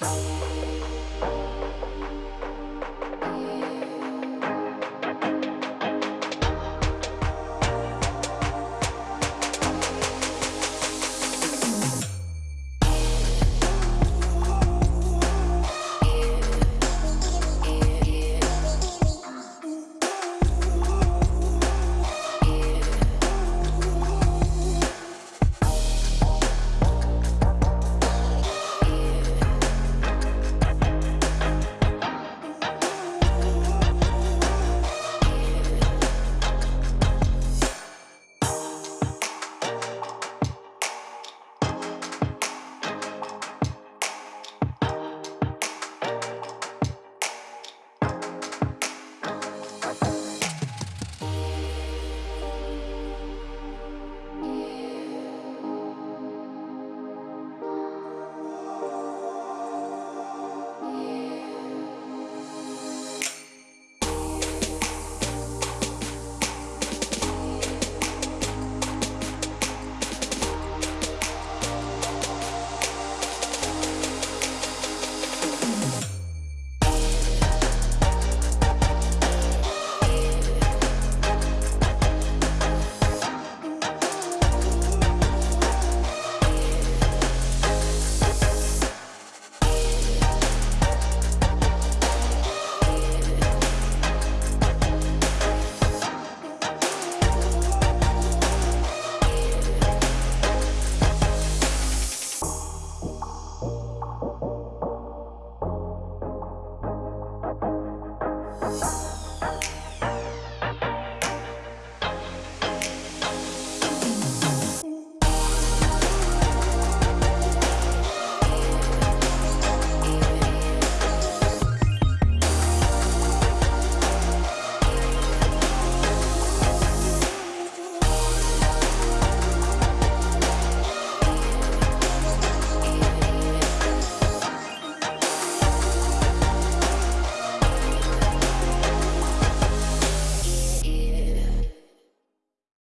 Bye.